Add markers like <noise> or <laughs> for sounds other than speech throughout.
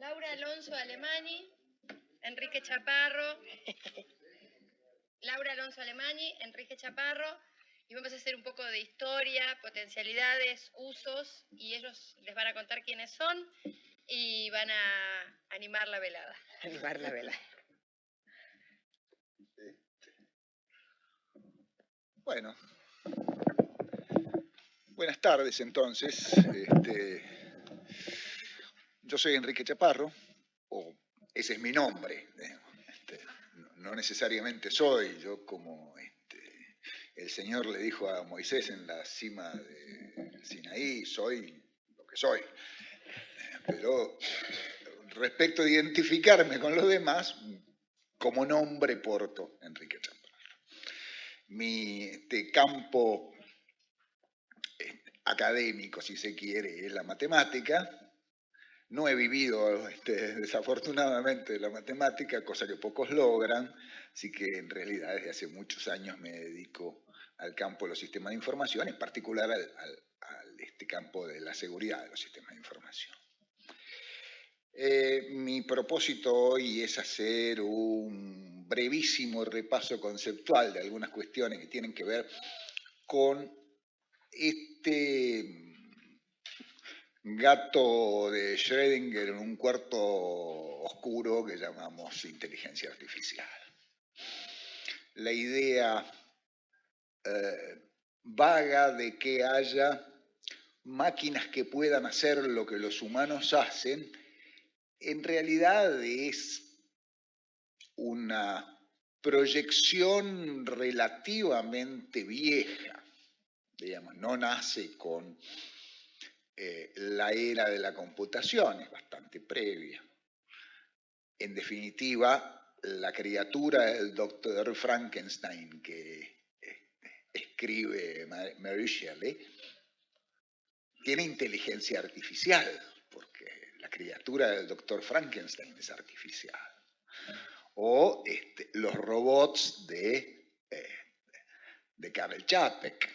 Laura Alonso Alemani, Enrique Chaparro, Laura Alonso Alemani, Enrique Chaparro, y vamos a hacer un poco de historia, potencialidades, usos, y ellos les van a contar quiénes son y van a animar la velada. <laughs> Animar la velada. Bueno, buenas tardes entonces. Este, yo soy Enrique Chaparro, o ese es mi nombre. Este, no necesariamente soy, yo como este, el Señor le dijo a Moisés en la cima de Sinaí, soy lo que soy. Pero respecto a identificarme con los demás, como nombre porto Enrique Chaparro mi este, campo académico, si se quiere, es la matemática. No he vivido este, <laughs> desafortunadamente la matemática, cosa que pocos logran, así que en realidad desde hace muchos años me dedico al campo de los sistemas de información, en particular al, este campo de la seguridad de los sistemas de información. Eh, mi propósito hoy es hacer un brevísimo repaso conceptual de algunas cuestiones que tienen que ver con este gato de Schrödinger en un cuarto oscuro que llamamos inteligencia artificial. La idea eh, vaga de que haya máquinas que puedan hacer lo que los humanos hacen, en realidad es una proyección relativamente vieja, digamos, no nace con eh, la era de la computación, es bastante previa. En definitiva, la criatura del doctor Frankenstein que eh, escribe Mary Shelley tiene inteligencia artificial, porque la criatura del doctor Frankenstein es artificial o este, los robots de, eh, de Čapek.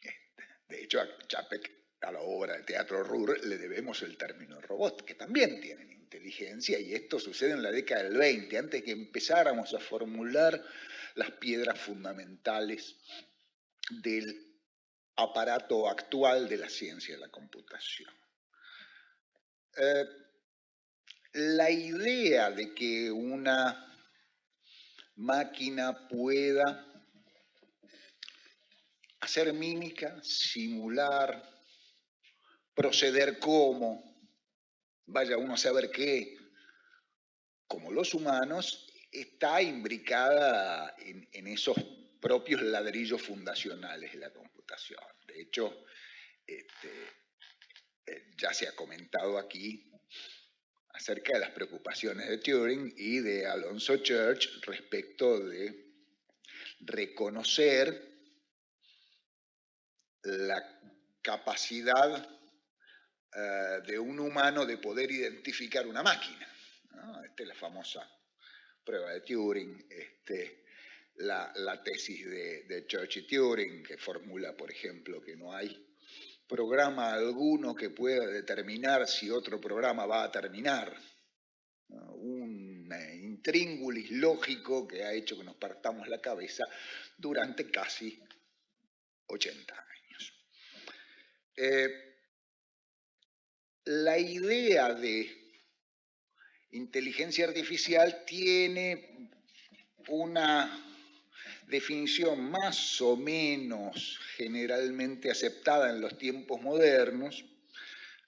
Este, de hecho, a Čapek, a la obra de teatro Ruhr, le debemos el término robot, que también tienen inteligencia, y esto sucede en la década del 20, antes que empezáramos a formular las piedras fundamentales del aparato actual de la ciencia de la computación. Eh, la idea de que una máquina pueda hacer mímica, simular, proceder como, vaya uno a saber qué, como los humanos, está imbricada en, esos propios ladrillos fundacionales de la computación. De hecho, este, eh, ya se ha comentado aquí acerca de las preocupaciones de Turing y de Alonso Church respecto de reconocer la capacidad eh, de un humano de poder identificar una máquina. Esta es la famosa prueba de Turing, este, la, tesis de, de Church y Turing, que formula, por ejemplo, que no hay programa alguno que pueda determinar si otro programa va a terminar. Un eh, intríngulis lógico que ha hecho que nos partamos la cabeza durante casi 80 años. Eh, la idea de inteligencia artificial tiene una definición más o menos generalmente aceptada en los tiempos modernos,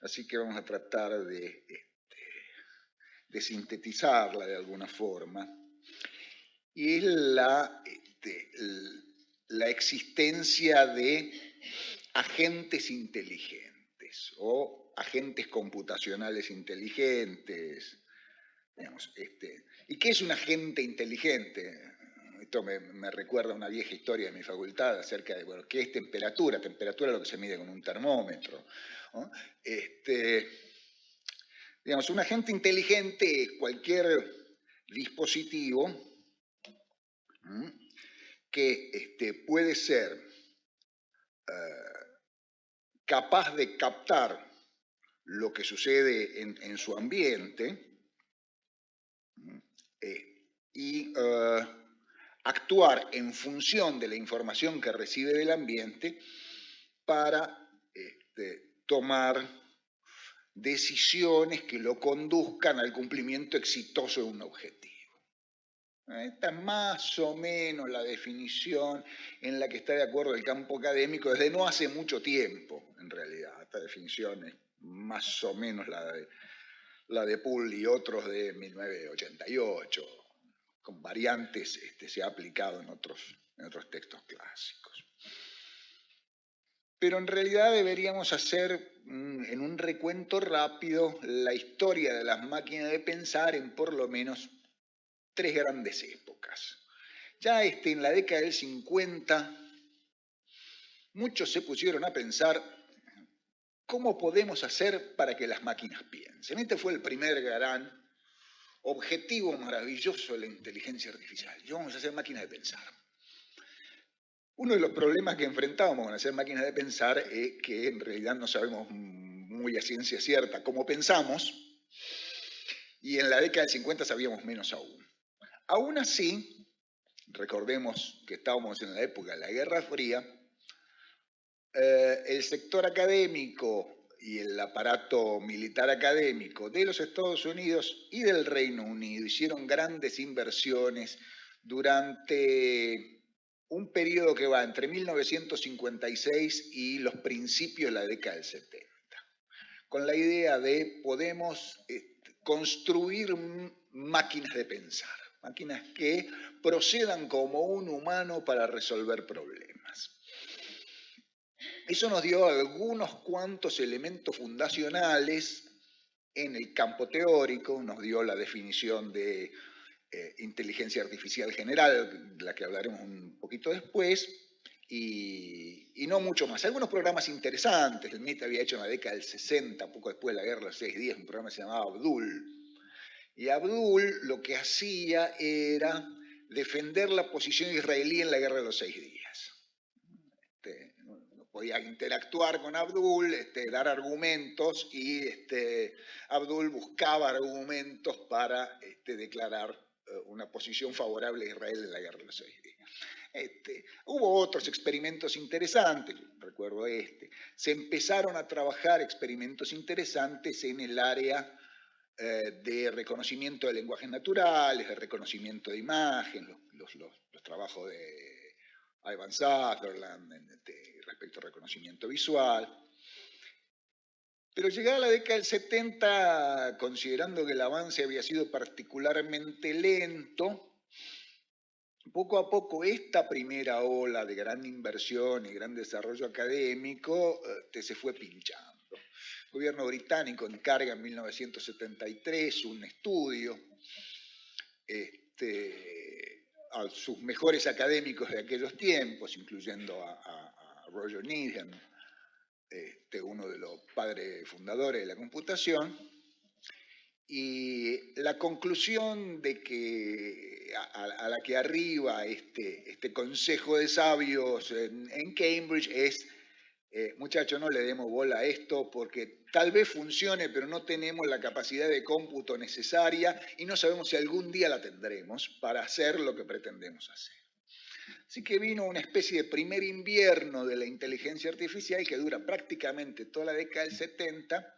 así que vamos a tratar de, este, sintetizarla de alguna forma, y es la, este, la existencia de agentes inteligentes o agentes computacionales inteligentes. este, ¿Y qué es un agente inteligente? esto me, recuerda una vieja historia de mi facultad acerca de, bueno, ¿qué es temperatura? Temperatura es lo que se mide con un termómetro. Este, digamos, un agente inteligente es cualquier dispositivo que este, puede ser eh, capaz de captar lo que sucede en, su ambiente eh, y eh, actuar en función de la información que recibe del ambiente para este, tomar decisiones que lo conduzcan al cumplimiento exitoso de un objetivo. Esta es más o menos la definición en la que está de acuerdo el campo académico desde no hace mucho tiempo, en realidad. Esta definición más o menos la de, la Poole y otros de 1988, con variantes este, se ha aplicado en otros, en otros textos clásicos. Pero en realidad deberíamos hacer en un recuento rápido la historia de las máquinas de pensar en por lo menos tres grandes épocas. Ya este, en la década del 50, muchos se pusieron a pensar cómo podemos hacer para que las máquinas piensen. Este fue el primer gran objetivo maravilloso de la inteligencia artificial. Y vamos a hacer máquinas de pensar. Uno de los problemas que enfrentábamos con hacer máquinas de pensar es que en realidad no sabemos muy a ciencia cierta cómo pensamos, y en la década del 50 sabíamos menos aún. Aún así, recordemos que estábamos en la época de la Guerra Fría, eh, el sector académico y el aparato militar académico de los Estados Unidos y del Reino Unido hicieron grandes inversiones durante un periodo que va entre 1956 y los principios de la década del 70, con la idea de podemos eh, construir máquinas de pensar máquinas que procedan como un humano para resolver problemas. Eso nos dio algunos cuantos elementos fundacionales en el campo teórico, nos dio la definición de eh, inteligencia artificial general, de la que hablaremos un poquito después, y, y, no mucho más. Algunos programas interesantes, el MIT había hecho en la década del 60, poco después de la guerra de los seis días, un programa que se llamaba Abdul, y Abdul lo que hacía era defender la posición israelí en la guerra de los seis días. Podía interactuar con Abdul, este, dar argumentos y este, Abdul buscaba argumentos para este, declarar eh, una posición favorable a Israel en la guerra de los seis días. Hubo otros experimentos interesantes, recuerdo este. Se empezaron a trabajar experimentos interesantes en el área eh, de reconocimiento de lenguajes naturales, de reconocimiento de imagen, los, trabajos de Ivan Sutherland respecto al reconocimiento visual. Pero llegada la década del 70, considerando que el avance había sido particularmente lento, poco a poco esta primera ola de gran inversión y gran desarrollo académico eh, se fue pinchando. El gobierno británico encarga en 1973 un estudio este, a sus mejores académicos de aquellos tiempos, incluyendo a, Roger Needham, este, uno de los padres fundadores de la computación, y la conclusión de que a, la que arriba este, este consejo de sabios en Cambridge es eh, muchachos, no le demos bola a esto porque tal vez funcione, pero no tenemos la capacidad de cómputo necesaria y no sabemos si algún día la tendremos para hacer lo que pretendemos hacer. Así que vino una especie de primer invierno de la inteligencia artificial que dura prácticamente toda la década del 70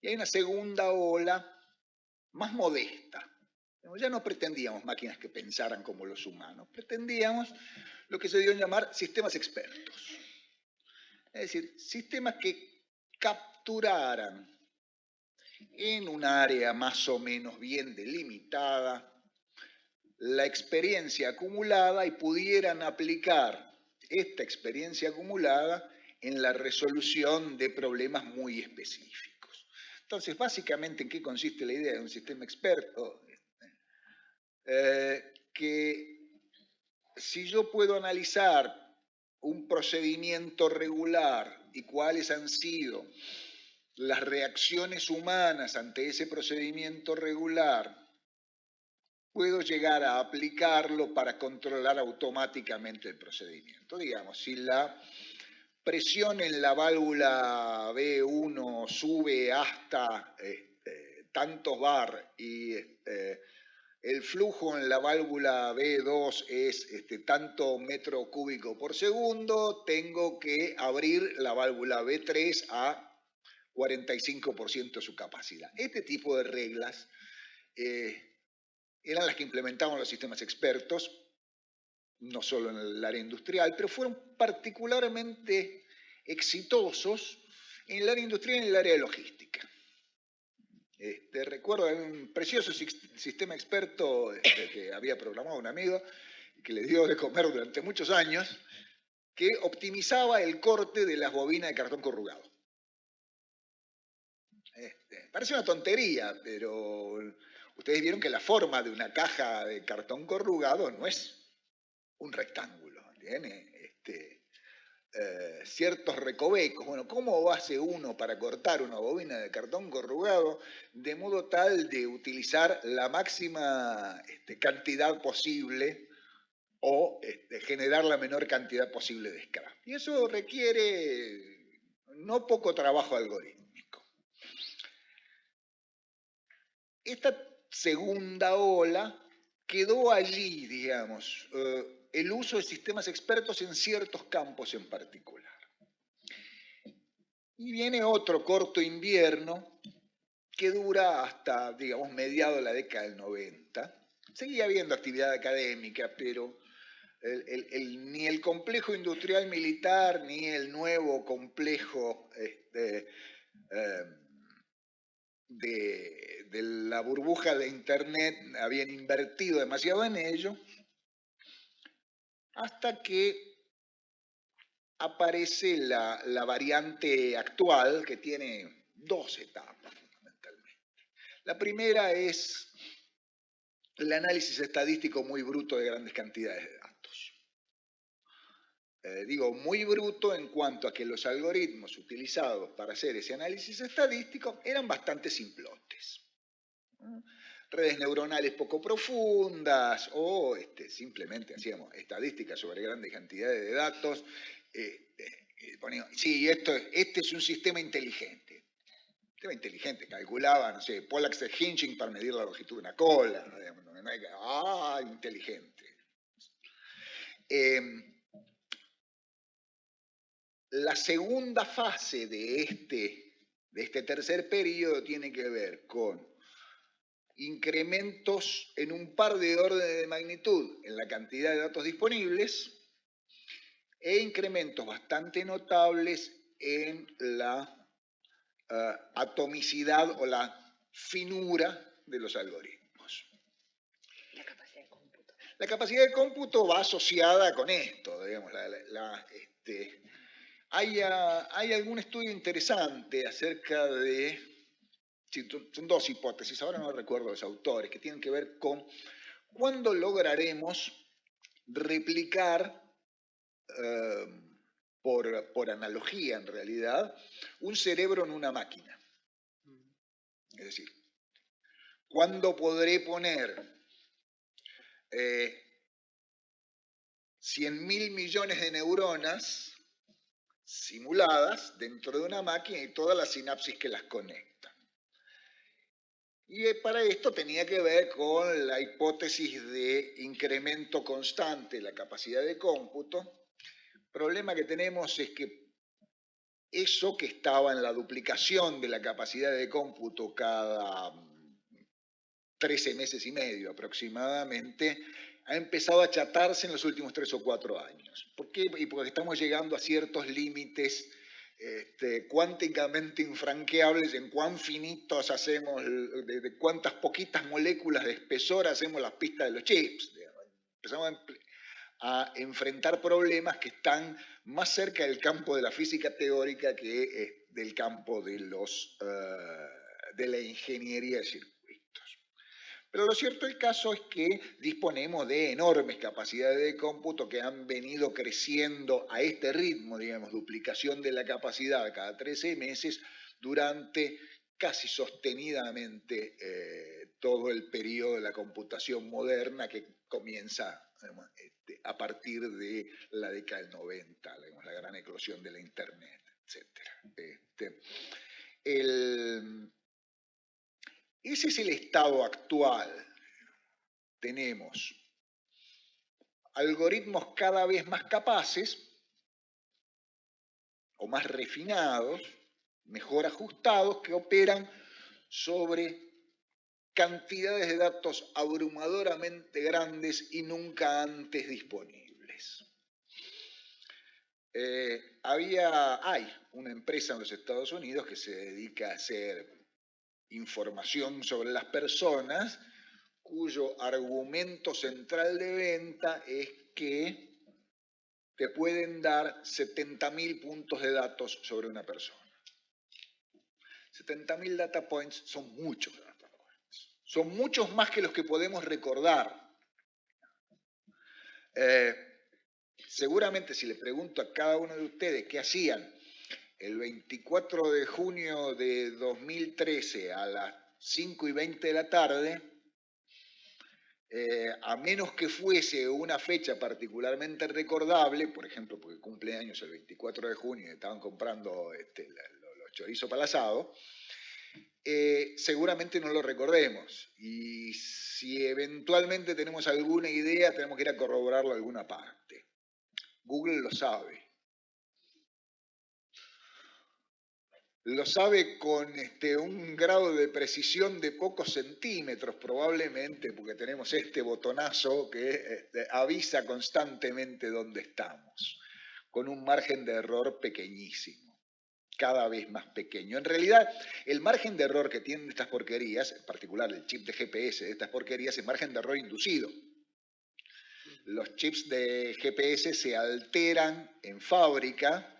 y hay una segunda ola más modesta. Ya no pretendíamos máquinas que pensaran como los humanos, pretendíamos lo que se dio llamar sistemas expertos. Es decir, sistemas que capturaran en un área más o menos bien delimitada la experiencia acumulada y pudieran aplicar esta experiencia acumulada en la resolución de problemas muy específicos. Entonces, básicamente, ¿en qué consiste la idea de un sistema experto? Eh, que si yo puedo analizar un procedimiento regular y cuáles han sido las reacciones humanas ante ese procedimiento regular, puedo llegar a aplicarlo para controlar automáticamente el procedimiento. Digamos, si la presión en la válvula B1 sube hasta este, tantos bar y este, el flujo en la válvula B2 es este, tanto metro cúbico por segundo, tengo que abrir la válvula B3 a 45% de su capacidad. Este tipo de reglas eh, eran las que implementaban los sistemas expertos, no solo en el área industrial, pero fueron particularmente exitosos en el área industrial y en el área de logística. Este, recuerdo un precioso sistema experto este, que había programado un amigo que le dio de comer durante muchos años, que optimizaba el corte de las bobinas de cartón corrugado. Este, parece una tontería, pero ustedes vieron que la forma de una caja de cartón corrugado no es un rectángulo, tiene este, eh, ciertos recovecos. Bueno, ¿cómo hace uno para cortar una bobina de cartón corrugado de modo tal de utilizar la máxima este, cantidad posible o este, generar la menor cantidad posible de scrap? Y eso requiere no poco trabajo algorítmico. Esta segunda ola quedó allí, digamos. Eh, el uso de sistemas expertos en ciertos campos en particular. Y viene otro corto invierno que dura hasta, digamos, mediado de la década del 90. Seguía habiendo actividad académica, pero ni el complejo industrial militar ni el nuevo complejo este, eh, de, de la burbuja de Internet habían invertido demasiado en ello hasta que aparece la, variante actual que tiene dos etapas fundamentalmente. La primera es el análisis estadístico muy bruto de grandes cantidades de datos. Eh, digo muy bruto en cuanto a que los algoritmos utilizados para hacer ese análisis estadístico eran bastante simplotes redes neuronales poco profundas o este, simplemente hacíamos estadísticas sobre grandes cantidades de datos. Eh, eh, sí, esto, este es un sistema inteligente. Sistema inteligente, calculaba, no sé, Pollax de para medir la longitud de una cola. ah, inteligente. Em, la segunda fase de este, de este tercer periodo tiene que ver con incrementos en un par de órdenes de magnitud en la cantidad de datos disponibles e incrementos bastante notables en la eh, atomicidad o la finura de los algoritmos. La capacidad de cómputo. La capacidad de cómputo va asociada con esto, digamos, este, hay, ah, hay algún estudio interesante acerca de son dos hipótesis, ahora no recuerdo los autores, que tienen que ver con cuándo lograremos replicar, eh, por, analogía en realidad, un cerebro en una máquina. Es decir, ¿cuándo podré poner eh, 100 mil millones de neuronas simuladas dentro de una máquina y todas las sinapsis que las conectan? Y eh, para esto tenía que ver con la hipótesis de incremento constante de la capacidad de cómputo. El problema que tenemos es que eso que estaba en la duplicación de la capacidad de cómputo cada 13 meses y medio aproximadamente, ha empezado a achatarse en los últimos tres o cuatro años. ¿Por qué? Y porque estamos llegando a ciertos límites este, cuánticamente infranqueables en cuán finitos hacemos, de, cuántas poquitas moléculas de espesor hacemos las pistas de los chips. Empezamos a, enfrentar problemas que están más cerca del campo de la física teórica que eh, del campo de, los, eh, de la ingeniería circuitos. Pero lo cierto del caso es que disponemos de enormes capacidades de cómputo que han venido creciendo a este ritmo, digamos, duplicación de la capacidad cada 13 meses durante casi sostenidamente eh, todo el periodo de la computación moderna que comienza este, a partir de la década del 90, la gran eclosión de la Internet, etc. Este, ese es el estado actual. Tenemos algoritmos cada vez más capaces o más refinados, mejor ajustados, que operan sobre cantidades de datos abrumadoramente grandes y nunca antes disponibles. Eh, había, hay una empresa en los Estados Unidos que se dedica a hacer información sobre las personas cuyo argumento central de venta es que te pueden dar 70.000 puntos de datos sobre una persona. 70.000 data points son muchos data. Son muchos más que los que podemos recordar. Eh, seguramente si le pregunto a cada uno de ustedes qué hacían el 24 de junio de 2013 a las 5 y 20 de la tarde, eh, a menos que fuese una fecha particularmente recordable, por ejemplo, porque cumple años el 24 de junio y estaban comprando este, los chorizos para asado, eh, seguramente no lo recordemos. Y si eventualmente tenemos alguna idea, tenemos que ir a corroborarlo a alguna parte. Google lo sabe. Lo sabe con este, un grado de precisión de pocos centímetros probablemente, porque tenemos este botonazo que este, avisa constantemente dónde estamos, con un margen de error pequeñísimo, cada vez más pequeño. En realidad, el margen de error que tienen estas porquerías, en particular el chip de GPS de estas porquerías, es margen de error inducido. Los chips de GPS se alteran en fábrica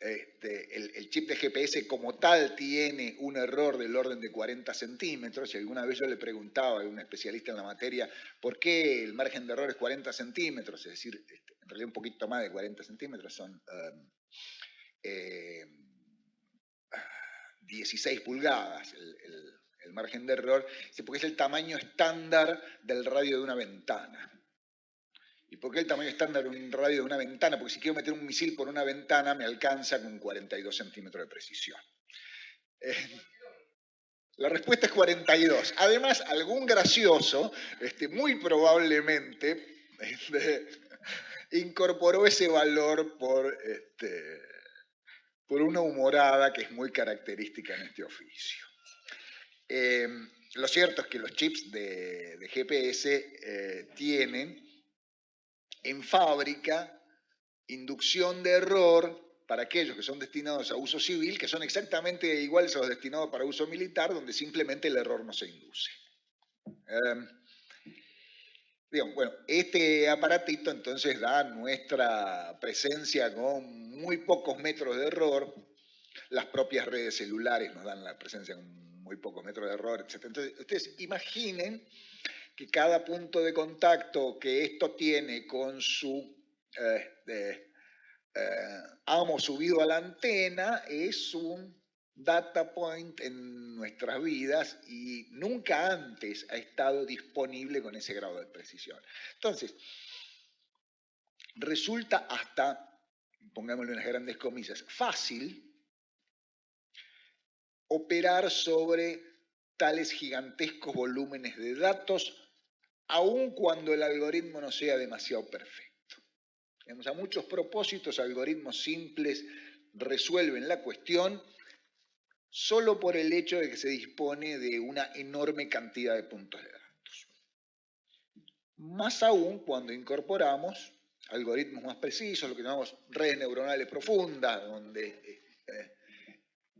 este, el, chip de GPS como tal tiene un error del orden de 40 centímetros. Y alguna vez yo le preguntaba a un especialista en la materia por qué el margen de error es 40 centímetros, es decir, este, en realidad un poquito más de 40 centímetros, son 16 um, eh, pulgadas el, el margen de error, porque es el tamaño estándar del radio de una ventana. ¿Y por qué el tamaño estándar de un radio de una ventana? Porque si quiero meter un misil por una ventana me alcanza con 42 centímetros de precisión. Eh, la respuesta es 42. Además, algún gracioso, este, muy probablemente, este, incorporó ese valor por, este, por una humorada que es muy característica en este oficio. Eh, lo cierto es que los chips de, GPS eh, tienen en fábrica inducción de error para aquellos que son destinados a uso civil, que son exactamente iguales a los destinados para uso militar, donde simplemente el error no se induce. Eh, bueno, este aparatito entonces da nuestra presencia con muy pocos metros de error, las propias redes celulares nos dan la presencia con muy pocos metros de error, etc. Entonces, ustedes imaginen que cada punto de contacto que esto tiene con su eh, eh, amo subido a la antena es un data point en nuestras vidas y nunca antes ha estado disponible con ese grado de precisión. Entonces, resulta hasta, pongámosle unas grandes comillas, fácil operar sobre tales gigantescos volúmenes de datos aun cuando el algoritmo no sea demasiado perfecto. a muchos propósitos, algoritmos simples resuelven la cuestión solo por el hecho de que se dispone de una enorme cantidad de puntos de datos. Más aún cuando incorporamos algoritmos más precisos, lo que llamamos redes neuronales profundas, donde eh,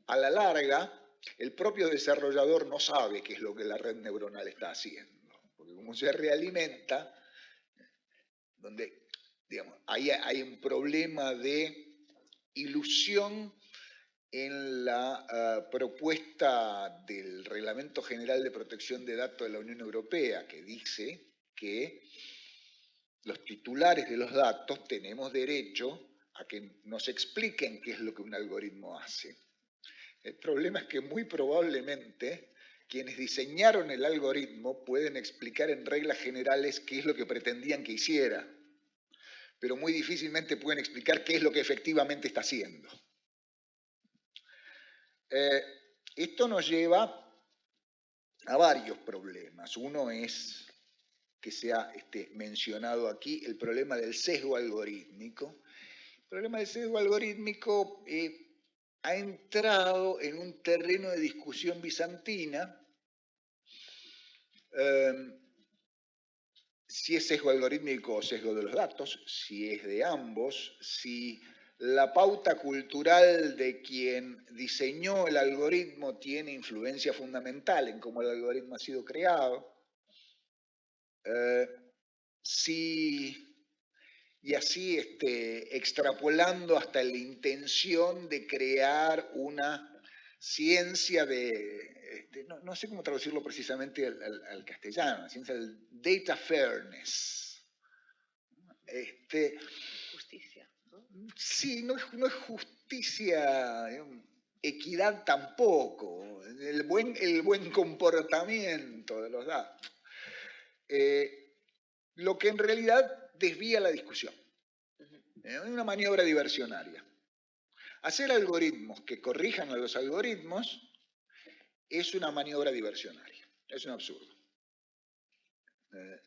a la larga el propio desarrollador no sabe qué es lo que la red neuronal está haciendo como se realimenta, donde digamos, hay, hay un problema de ilusión en la ah, propuesta del Reglamento General de Protección de Datos de la Unión Europea, que dice que los titulares de los datos tenemos derecho a que nos expliquen qué es lo que un algoritmo hace. El problema es que muy probablemente quienes diseñaron el algoritmo pueden explicar en reglas generales qué es lo que pretendían que hiciera, pero muy difícilmente pueden explicar qué es lo que efectivamente está haciendo. Eh, esto nos lleva a varios problemas. Uno es que se ha este, mencionado aquí, el problema del sesgo algorítmico. El problema del sesgo algorítmico eh, ha entrado en un terreno de discusión bizantina. Em, si es sesgo algorítmico o sesgo de los datos, si es de ambos, si la pauta cultural de quien diseñó el algoritmo tiene influencia fundamental en cómo el algoritmo ha sido creado. Eh, y así este, extrapolando hasta la intención de crear una ciencia de, este, no, sé cómo traducirlo precisamente al, castellano, la ciencia del data fairness. Este, Sí, no es, no es justicia, equidad tampoco, el buen, el buen comportamiento de los datos. Eh, lo que en realidad desvía la discusión. Es eh, una maniobra diversionaria. Hacer algoritmos que corrijan a los algoritmos es una maniobra diversionaria, es un absurdo. Eh,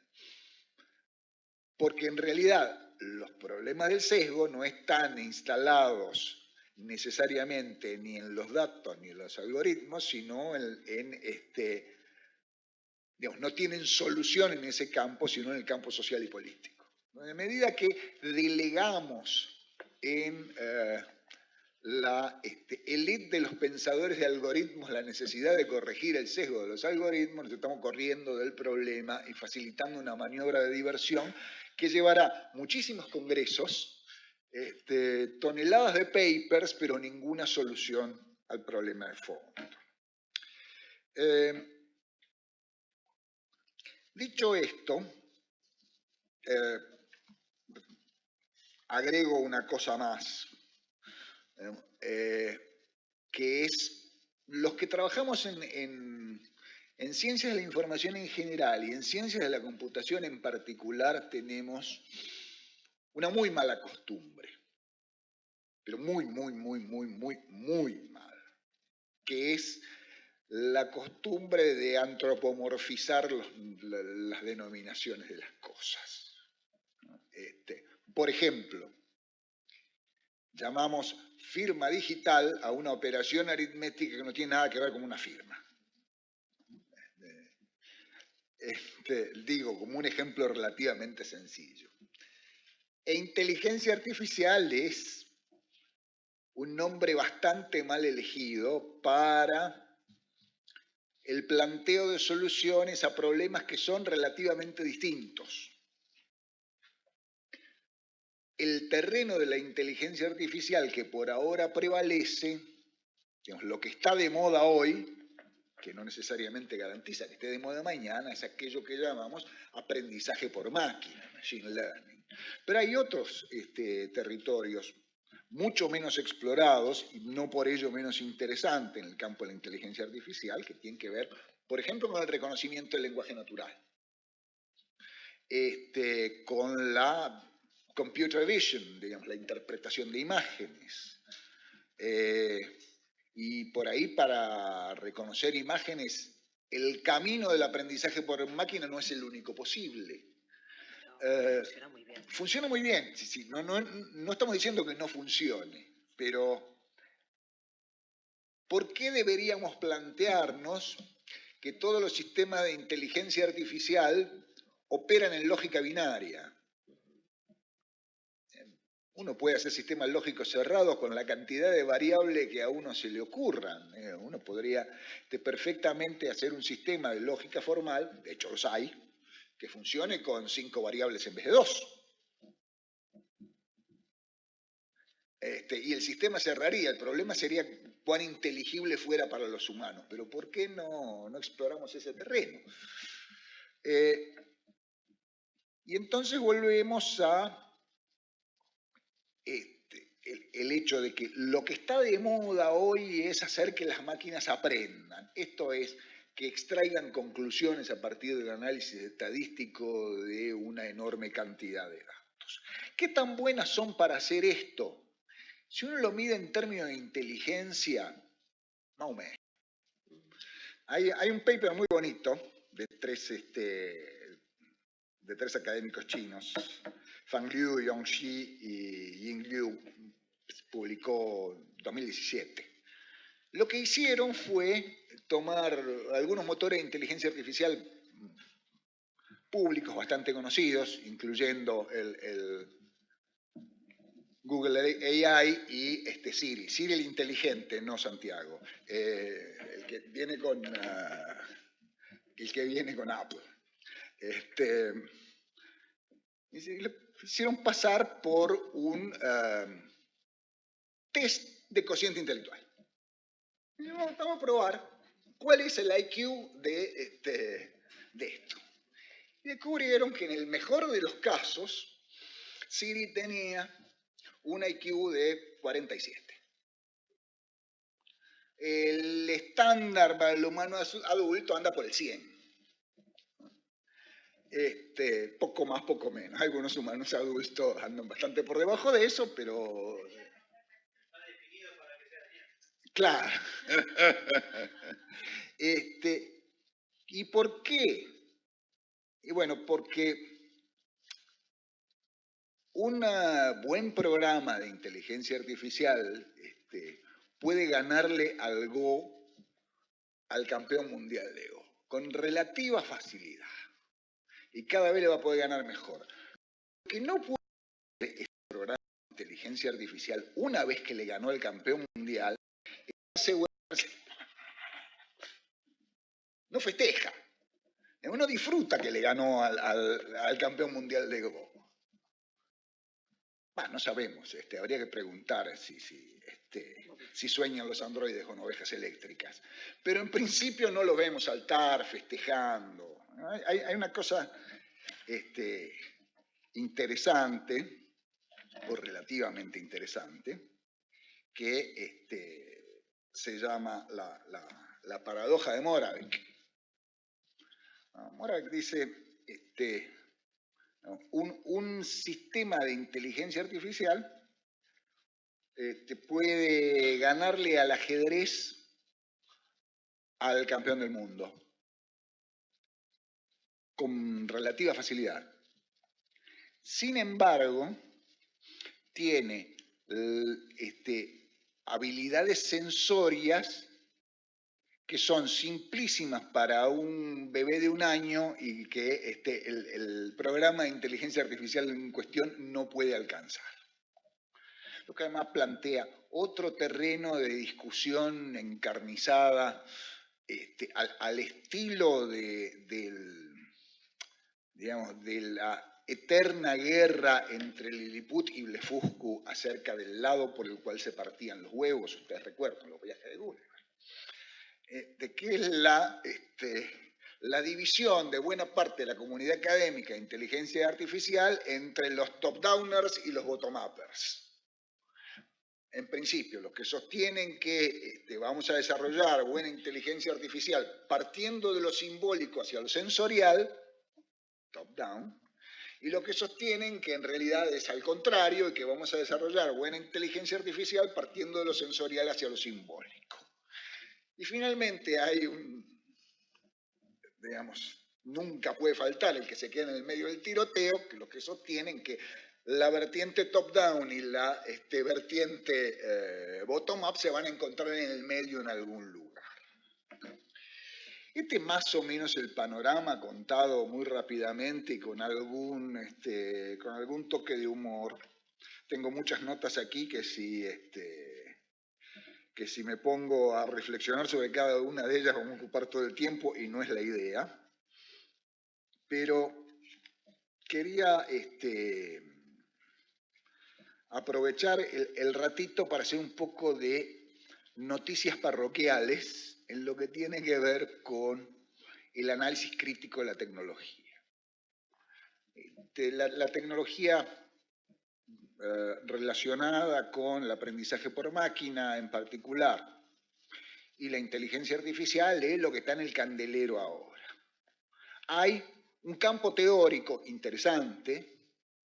porque en realidad los problemas del sesgo no están instalados necesariamente ni en los datos ni en los algoritmos, sino en, este, digamos, no tienen solución en ese campo, sino en el campo social y político. En medida que delegamos en eh, la elite de los pensadores de algoritmos la necesidad de corregir el sesgo de los algoritmos, nos estamos corriendo del problema y facilitando una maniobra de diversión que llevará muchísimos congresos, este, toneladas de papers, pero ninguna solución al problema de fondo. Eh, dicho esto, eh, agrego una cosa más, eh, que es los que trabajamos en en ciencias de la información en general y en ciencias de la computación en particular tenemos una muy mala costumbre, pero muy, muy, muy, muy, muy, muy mal, que es la costumbre de antropomorfizar las denominaciones de las cosas. Este, por ejemplo, llamamos firma digital a una operación aritmética que no tiene nada que ver con una firma. Este, digo, como un ejemplo relativamente sencillo. E inteligencia artificial es un nombre bastante mal elegido para el planteo de soluciones a problemas que son relativamente distintos. El terreno de la inteligencia artificial que por ahora prevalece, lo que está de moda hoy, que no necesariamente garantiza que esté de moda mañana, es aquello que llamamos aprendizaje por máquina, machine learning. Pero hay otros este, territorios mucho menos explorados y no por ello menos interesantes en el campo de la inteligencia artificial, que tienen que ver, por ejemplo, con el reconocimiento del lenguaje natural, este, con la computer vision, digamos, la interpretación de imágenes. Eh, y por ahí para reconocer imágenes, el camino del aprendizaje por máquina no es el único posible. Eh, funciona muy bien. Funciona muy bien, sí, sí. No, no, no estamos diciendo que no funcione, pero ¿por qué deberíamos plantearnos que todos los sistemas de inteligencia artificial operan en lógica binaria? Uno puede hacer sistemas lógicos cerrados con la cantidad de variables que a uno se le ocurran. ¿eh? Uno podría perfectamente hacer un sistema de lógica formal, de hecho los hay, que funcione con cinco variables en vez de dos. Este, y el sistema cerraría. El problema sería cuán inteligible fuera para los humanos. Pero ¿por qué no, exploramos ese terreno? Eh, y entonces volvemos a este, el, hecho de que lo que está de moda hoy es hacer que las máquinas aprendan. Esto es que extraigan conclusiones a partir del análisis estadístico de una enorme cantidad de datos. ¿Qué tan buenas son para hacer esto? Si uno lo mide en términos de inteligencia, no me. Hay, hay un paper muy bonito de tres, este, de tres académicos chinos, Fang Liu, Yongxi y Ying Liu, publicó en 2017. Lo que hicieron fue tomar algunos motores de inteligencia artificial públicos bastante conocidos, incluyendo el, Google AI y este Siri. Siri el inteligente, no Santiago. Eh, el que viene con ah, el que viene con Apple. Este, hicieron pasar por un ah, test de cociente intelectual. vamos a probar cuál es el IQ de, este, de esto. Y descubrieron que en el mejor de los casos, Siri tenía un IQ de 47. El estándar para el humano adulto anda por el 100. Este, poco más, poco menos. Algunos humanos adultos andan bastante por debajo de eso, pero... Claro. <laughs> Este, ¿Y por qué? Y bueno, porque un buen programa de inteligencia artificial este, puede ganarle al Go al campeón mundial de Go, con relativa facilidad. Y cada vez le va a poder ganar mejor. Lo que no puede este programa de inteligencia artificial, una vez que le ganó al campeón mundial, asegurarse <laughs> no festeja. Uno disfruta que le ganó al, campeón mundial de Go. no sabemos, este, habría que preguntar si, este, si sueñan los androides con ovejas eléctricas. Pero en principio no lo vemos saltar, festejando. Hay, una cosa este, interesante, o relativamente interesante, que este, se llama la, paradoja de Moravec. Ahora dice, este, un, sistema de inteligencia artificial puede ganarle al ajedrez al campeón del mundo con relativa facilidad. Sin embargo, tiene este, habilidades sensorias que son simplísimas para un bebé de un año y que este, el, programa de inteligencia artificial en cuestión no puede alcanzar. Lo que además plantea otro terreno de discusión encarnizada este, al, estilo de, digamos, de la eterna guerra entre Lilliput y Blefuscu acerca del lado por el cual se partían los huevos, ustedes recuerdan los viajes de Google eh, de qué es la, este, la división de buena parte de la comunidad académica de inteligencia artificial entre los top-downers y los bottom-uppers. En principio, los que sostienen que este, vamos a desarrollar buena inteligencia artificial partiendo de lo simbólico hacia lo sensorial, top-down, y los que sostienen que en realidad es al contrario y que vamos a desarrollar buena inteligencia artificial partiendo de lo sensorial hacia lo simbólico. Y finalmente hay un, digamos, nunca puede faltar el que se queda en el medio del tiroteo, que los que sostienen que la vertiente top-down y la este, vertiente eh, bottom-up se van a encontrar en el medio en algún lugar. Este más o menos el panorama contado muy rápidamente y con algún, este, con algún toque de humor. Tengo muchas notas aquí que si este, que si me pongo a reflexionar sobre cada una de ellas vamos a ocupar todo el tiempo y no es la idea. Pero quería este, aprovechar el, ratito para hacer un poco de noticias parroquiales en lo que tiene que ver con el análisis crítico de la tecnología. Este, la tecnología eh, relacionada con el aprendizaje por máquina en particular y la inteligencia artificial es lo que está en el candelero ahora. Hay un campo teórico interesante,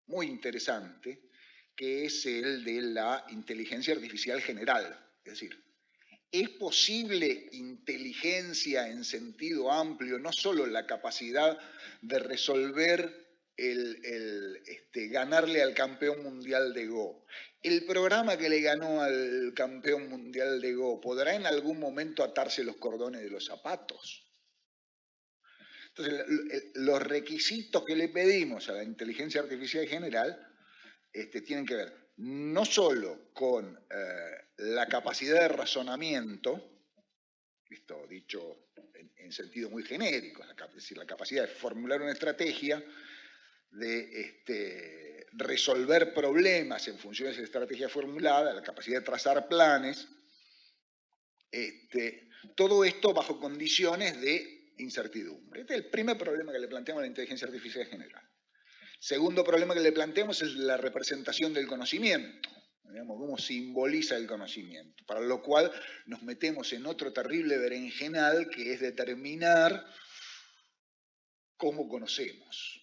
muy interesante, que es el de la inteligencia artificial general. Es decir, ¿es posible inteligencia en sentido amplio, no solo la capacidad de resolver el, este, ganarle al campeón mundial de Go, el programa que le ganó al campeón mundial de Go, ¿podrá en algún momento atarse los cordones de los zapatos? Entonces, los requisitos que le pedimos a la inteligencia artificial general este, tienen que ver no solo con eh, la capacidad de razonamiento, esto dicho en, sentido muy genérico, es decir, la capacidad de formular una estrategia, de este, resolver problemas en función de esa estrategia formulada, la capacidad de trazar planes, este, todo esto bajo condiciones de incertidumbre. Este es el primer problema que le planteamos a la inteligencia artificial general. Segundo problema que le planteamos es la representación del conocimiento, digamos, cómo simboliza el conocimiento, para lo cual nos metemos en otro terrible berenjenal que es determinar cómo conocemos.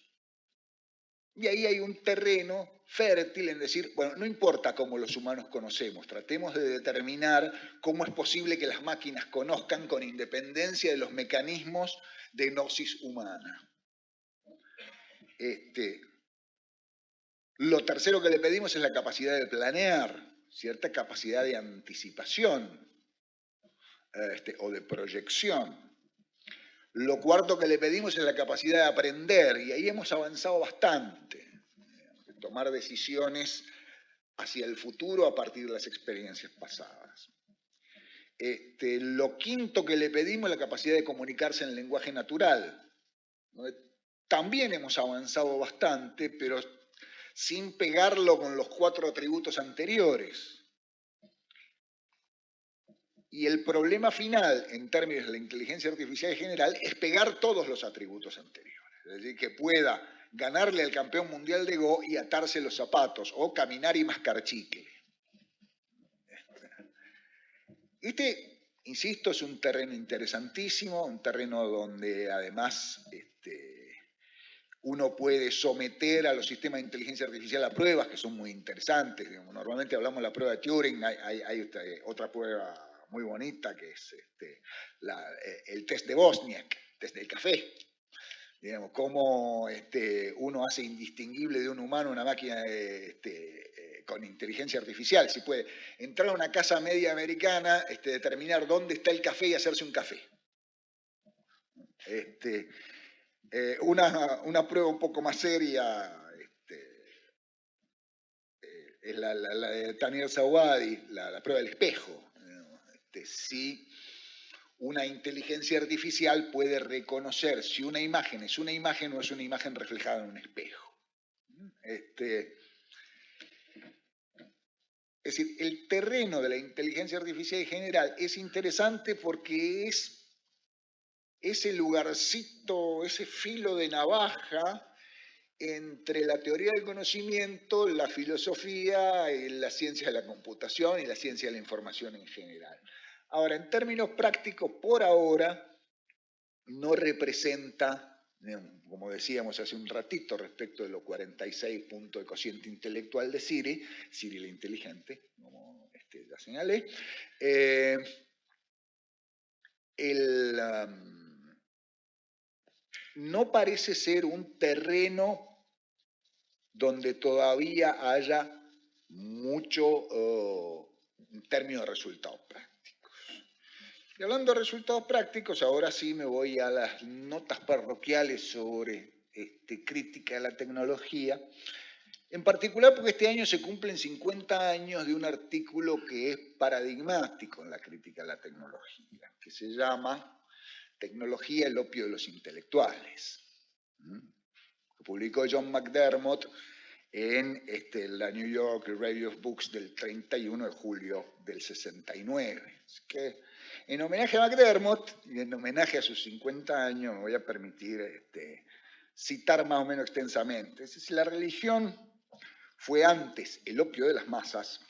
Y ahí hay un terreno fértil en decir, bueno, no importa cómo los humanos conocemos, tratemos de determinar cómo es posible que las máquinas conozcan con independencia de los mecanismos de gnosis humana. Este, lo tercero que le pedimos es la capacidad de planear, cierta capacidad de anticipación este, o de proyección. Lo cuarto que le pedimos es la capacidad de aprender, y ahí hemos avanzado bastante, tomar decisiones hacia el futuro a partir de las experiencias pasadas. Este, lo quinto que le pedimos es la capacidad de comunicarse en lenguaje natural. También hemos avanzado bastante, pero sin pegarlo con los cuatro atributos anteriores. Y el problema final, en términos de la inteligencia artificial en general, es pegar todos los atributos anteriores. Es decir, que pueda ganarle al campeón mundial de Go y atarse los zapatos, o caminar y mascar chicle. Este, insisto, es un terreno interesantísimo, un terreno donde además este, uno puede someter a los sistemas de inteligencia artificial a pruebas que son muy interesantes. Normalmente hablamos de la prueba de Turing, hay, otra prueba muy bonita, que es este, eh, el test de Bosniak, test del café. Digamos, cómo este, uno hace indistinguible de un humano una máquina este, eh, con inteligencia artificial. Si puede entrar a una casa media americana, este, determinar dónde está el café y hacerse un café. Este, eh, una, prueba un poco más seria es la, de Tanier Sawadi, la, prueba del espejo si una inteligencia artificial puede reconocer si una imagen es una imagen o es una imagen reflejada en un espejo. Este, es decir, el terreno de la inteligencia artificial en general es interesante porque es ese lugarcito, ese filo de navaja entre la teoría del conocimiento, la filosofía, la ciencia de la computación y la ciencia de la información en general. Ahora, en términos prácticos, por ahora, no representa, como decíamos hace un ratito respecto de los 46 puntos de cociente intelectual de Siri, Siri la inteligente, como este, ya señalé, eh, no parece ser un terreno donde todavía haya mucho oh, en términos de resultados prácticos. Y hablando de resultados prácticos, ahora sí me voy a las notas parroquiales sobre este, crítica de la tecnología. En particular porque este año se cumplen 50 años de un artículo que es paradigmático en la crítica de la tecnología, que se llama Tecnología, el opio de los intelectuales. Lo publicó John McDermott en este, la New York Review of Books del 31 de julio del 69. que en homenaje a McDermott y en homenaje a sus 50 años me voy a permitir este, citar más o menos extensamente. Decir, la religión fue antes el opio de las masas,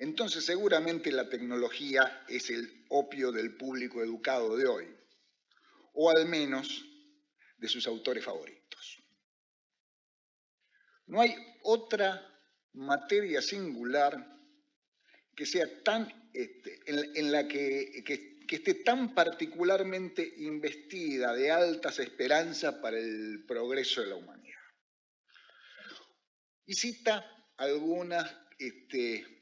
entonces seguramente la tecnología es el opio del público educado de hoy, o al menos de sus autores favoritos. No hay otra materia singular que sea tan, este, en, la que, esté tan particularmente investida de altas esperanzas para el progreso de la humanidad. Y cita algunas este,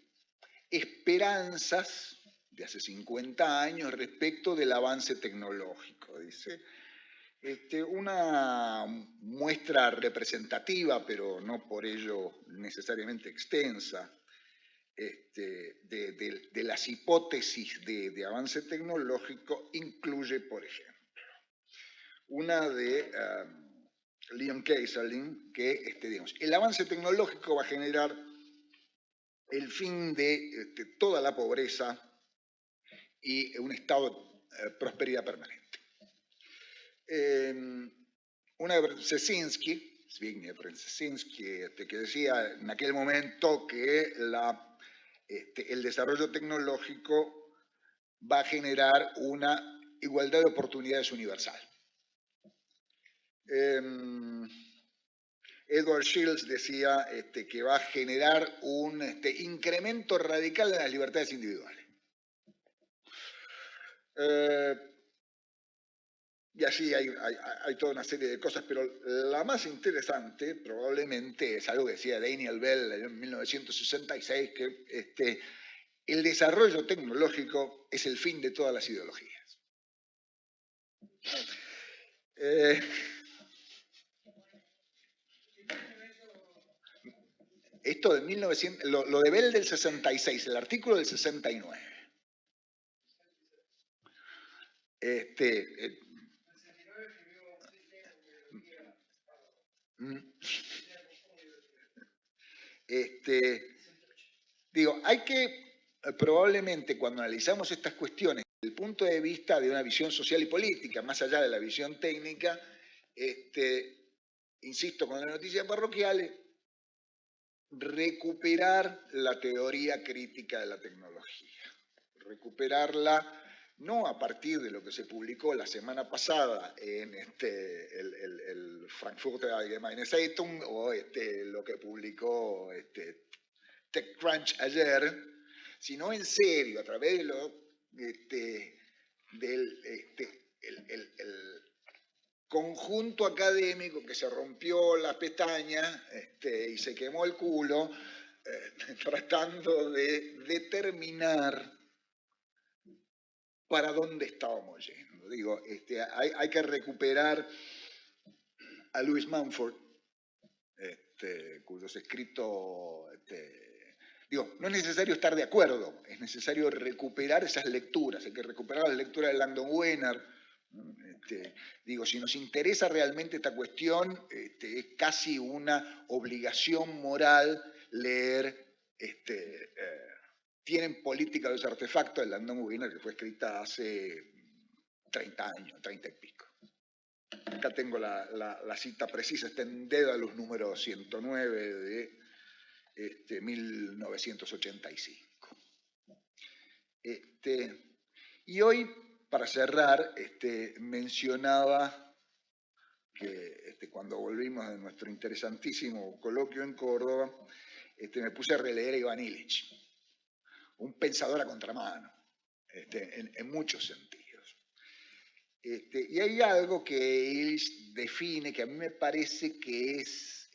esperanzas de hace 50 años respecto del avance tecnológico. Dice, este, una muestra representativa, pero no por ello necesariamente extensa, este, de, las hipótesis de, avance tecnológico incluye, por ejemplo, una de um, Leon Kaiserling, que este, digamos, el avance tecnológico va a generar el fin de este, toda la pobreza y un estado de prosperidad permanente. Em, una Brzezinski, Zbigniew este, que decía en aquel momento que este, el desarrollo tecnológico va a generar una igualdad de oportunidades universal. Em, Edward Shields decía este, que va a generar un este, incremento radical de las libertades individuales. Eh, y así hay, toda una serie de cosas, pero la más interesante probablemente es algo que decía Daniel Bell en 1966, que este, el desarrollo tecnológico es el fin de todas las ideologías. Eh, Esto de 1900, lo, de Bell del 66, el artículo del 69. Este, eh, mm. este, digo, hay que, eh, probablemente cuando analizamos estas cuestiones, desde el punto de vista de una visión social y política, más allá de la visión técnica, este, insisto con las noticias parroquiales, recuperar la teoría crítica de la tecnología, recuperarla no a partir de lo que se publicó la semana pasada en este, el, el, el Frankfurter Allgemeine Zeitung o este, lo que publicó este, TechCrunch ayer, sino en serio, a través de lo, este, del este, el, conjunto académico que se rompió las pestañas este, y se quemó el culo eh, <laughs> tratando de determinar para dónde estábamos yendo. Digo, este, hay, que recuperar a Louis Mumford, este, cuyos escritos, digo, no es necesario estar de acuerdo, es necesario recuperar esas lecturas, hay que recuperar la lectura de Langdon Wenner, este, digo, si nos interesa realmente esta cuestión, este, es casi una obligación moral leer este, eh, Tienen política de los artefactos de Landon Wiener, que fue escrita hace 30 años, 30 y pico. Acá tengo la, cita precisa, está en los números 109 de este, 1985. Este, y hoy para cerrar, este, mencionaba que este, cuando volvimos de nuestro interesantísimo coloquio en Córdoba, este, me puse a releer a Iván Illich, un pensador a contramano, este, en, muchos sentidos. Y hay algo que Illich define que a mí me parece que es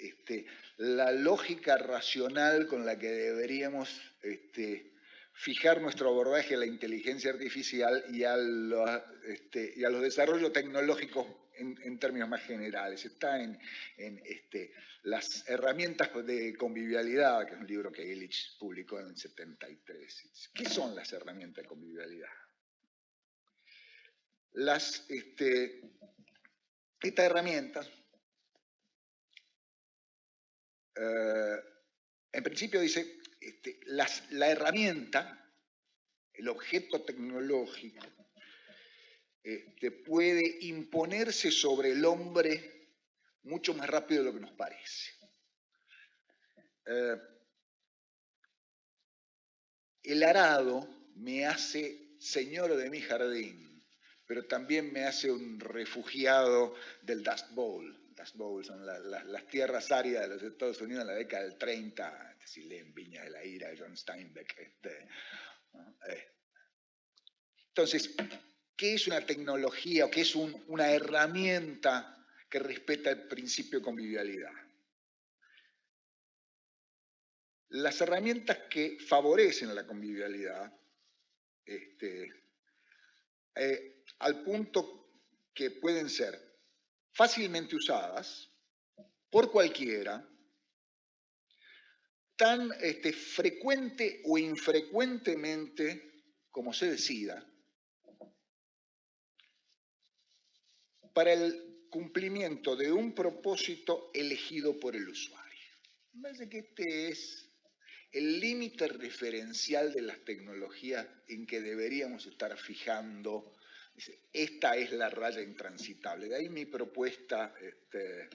la lógica racional con la que deberíamos fijar nuestro abordaje a la inteligencia artificial y a los, este, los desarrollos tecnológicos en, términos más generales. Está en, este, las herramientas de convivialidad, que es un libro que Illich publicó en el 73. ¿Qué son las herramientas de convivialidad? Las, este, estas herramientas, eh, en principio dice, este, la herramienta, el objeto tecnológico, este, puede imponerse sobre el hombre mucho más rápido de lo que nos parece. Eh, el arado me hace señor de mi jardín, pero también me hace un refugiado del Dust Bowl. Dust Bowl son las tierras áridas de los Estados Unidos en la década del 30, si leen Viña de la Ira, John Steinbeck. Este, eh. Entonces, ¿qué es una tecnología o qué es una herramienta que respeta el principio de convivialidad? Las herramientas que favorecen la convivialidad, este, eh, al punto que pueden ser fácilmente usadas por cualquiera, tan este, frecuente o infrecuentemente como se decida, para el cumplimiento de un propósito elegido por el usuario. Me parece que este es el límite referencial de las tecnologías en que deberíamos estar fijando. Esta es la raya intransitable. De ahí mi propuesta, este,